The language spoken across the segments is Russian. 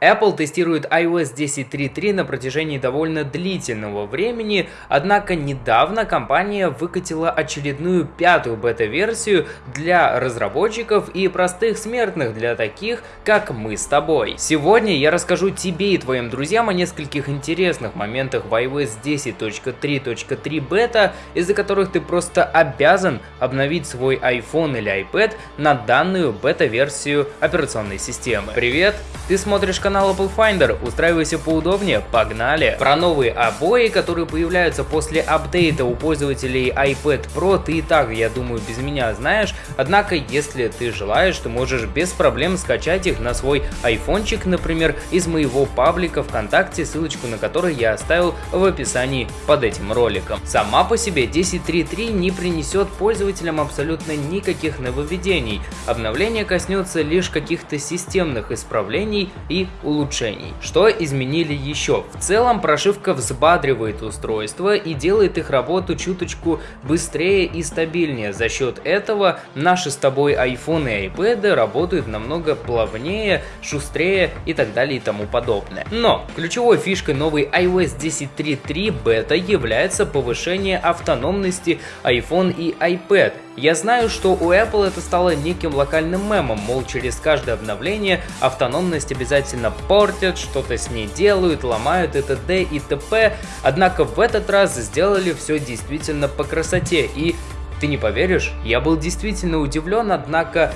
Apple тестирует iOS 10.3.3 на протяжении довольно длительного времени, однако недавно компания выкатила очередную пятую бета-версию для разработчиков и простых смертных, для таких, как мы с тобой. Сегодня я расскажу тебе и твоим друзьям о нескольких интересных моментах в iOS 10.3.3 бета, из-за которых ты просто обязан обновить свой iPhone или iPad на данную бета-версию операционной системы. Привет, ты смотришь канал Apple Finder, устраивайся поудобнее, погнали! Про новые обои, которые появляются после апдейта у пользователей iPad Pro, ты и так, я думаю, без меня знаешь, однако, если ты желаешь, ты можешь без проблем скачать их на свой айфончик, например, из моего паблика ВКонтакте, ссылочку на который я оставил в описании под этим роликом. Сама по себе 10.3.3 не принесет пользователям абсолютно никаких нововведений, обновление коснется лишь каких-то системных исправлений и улучшений. Что изменили еще? В целом прошивка взбадривает устройство и делает их работу чуточку быстрее и стабильнее. За счет этого наши с тобой iPhone и iPad работают намного плавнее, шустрее и так далее и тому подобное. Но ключевой фишкой новой iOS 10.3.3 бета является повышение автономности iPhone и iPad. Я знаю, что у Apple это стало неким локальным мемом, мол через каждое обновление автономность обязательно портят, что-то с ней делают, ломают и т.д. и т.п. Однако в этот раз сделали все действительно по красоте и ты не поверишь, я был действительно удивлен, однако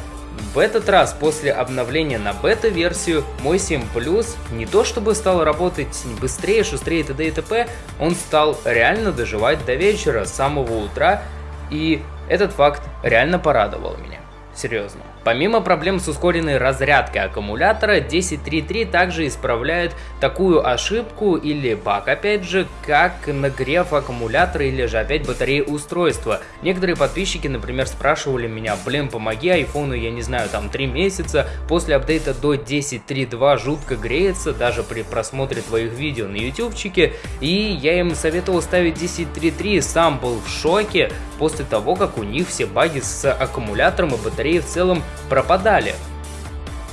в этот раз, после обновления на бета-версию, мой 7 Plus не то чтобы стал работать быстрее, шустрее т.д. и т.п., он стал реально доживать до вечера, с самого утра, и этот факт реально порадовал меня. Серьезно. Помимо проблем с ускоренной разрядкой аккумулятора, 10.3.3 также исправляет такую ошибку или баг, опять же, как нагрев аккумулятора или же опять батареи устройства. Некоторые подписчики, например, спрашивали меня, блин, помоги айфону, я не знаю, там 3 месяца, после апдейта до 10.3.2 жутко греется, даже при просмотре твоих видео на ютубчике, и я им советовал ставить 10.3.3, сам был в шоке после того, как у них все баги с аккумулятором и батареей в целом пропадали.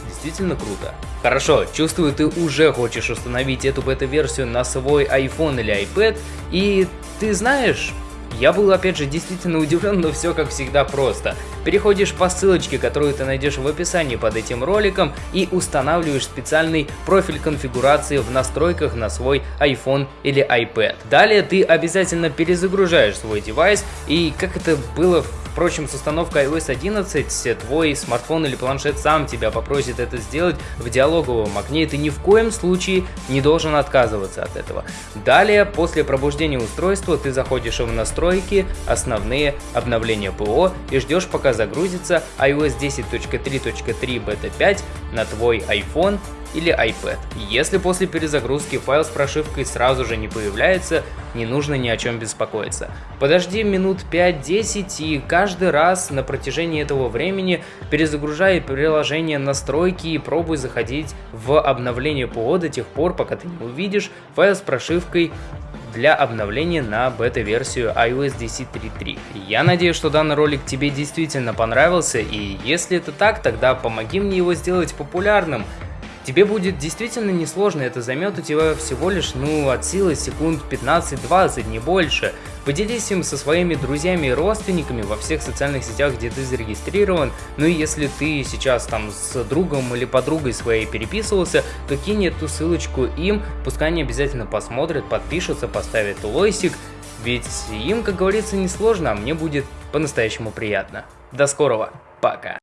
Действительно круто. Хорошо, чувствую, ты уже хочешь установить эту бета-версию на свой iPhone или iPad, и ты знаешь, я был опять же действительно удивлен, но все как всегда просто. Переходишь по ссылочке, которую ты найдешь в описании под этим роликом и устанавливаешь специальный профиль конфигурации в настройках на свой iPhone или iPad. Далее ты обязательно перезагружаешь свой девайс и как это было в Впрочем, с установкой iOS 11 твой смартфон или планшет сам тебя попросит это сделать в диалоговом окне, и ты ни в коем случае не должен отказываться от этого. Далее, после пробуждения устройства, ты заходишь в настройки, основные обновления ПО и ждешь пока загрузится iOS 10.3.3 бета 5 на твой iPhone или iPad. Если после перезагрузки файл с прошивкой сразу же не появляется, не нужно ни о чем беспокоиться. Подожди минут 5-10 и каждый раз на протяжении этого времени перезагружай приложение настройки и пробуй заходить в обновление ПО до тех пор, пока ты не увидишь файл с прошивкой для обновления на бета-версию iOS 10.3.3. Я надеюсь, что данный ролик тебе действительно понравился, и если это так, тогда помоги мне его сделать популярным. Тебе будет действительно несложно, это займет у тебя всего лишь, ну, от силы секунд 15-20, не больше. Поделись им со своими друзьями и родственниками во всех социальных сетях, где ты зарегистрирован. Ну и если ты сейчас там с другом или подругой своей переписывался, то кинь эту ссылочку им, пускай они обязательно посмотрят, подпишутся, поставят лойсик. Ведь им, как говорится, несложно, а мне будет по-настоящему приятно. До скорого, пока.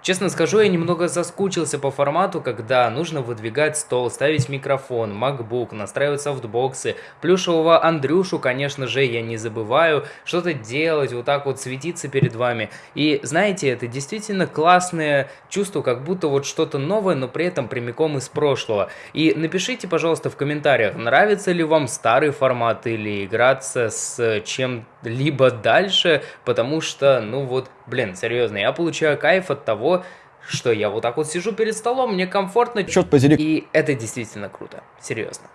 Честно скажу, я немного заскучился по формату, когда нужно выдвигать стол, ставить микрофон, MacBook, настраивать софтбоксы, плюшевого Андрюшу, конечно же, я не забываю, что-то делать, вот так вот светиться перед вами. И знаете, это действительно классное чувство, как будто вот что-то новое, но при этом прямиком из прошлого. И напишите, пожалуйста, в комментариях, нравится ли вам старый формат или играться с чем-либо дальше, потому что, ну вот, блин, серьезно, я получаю кайф от того, что я вот так вот сижу перед столом, мне комфортно. Черт подери. И это действительно круто, серьезно.